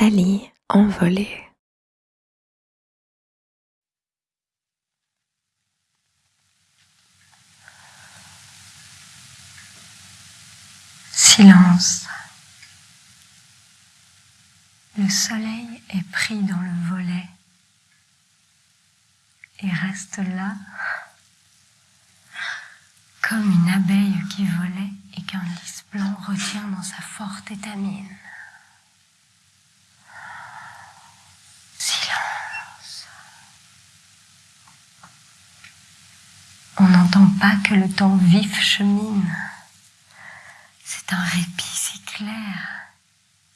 Nathalie envolée. Silence. Le soleil est pris dans le volet et reste là comme une abeille qui volait et qu'un lys blanc retient dans sa forte étamine. Silence. On n'entend pas que le temps vif chemine. C'est un répit si clair,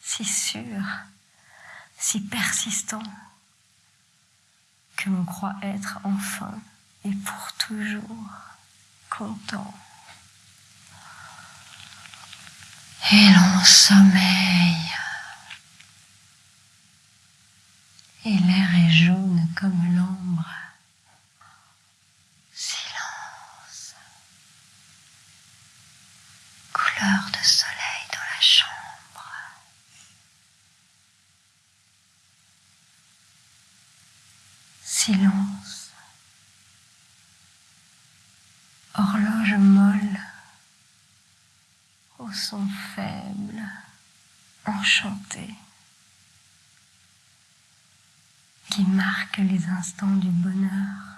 si sûr, si persistant, que l'on croit être enfin et pour toujours content. Et l'on sommeille. Et l'air est jaune comme l'ombre. Silence. De soleil dans la chambre. Silence. Horloge molle, au son faible, enchanté, qui marque les instants du bonheur.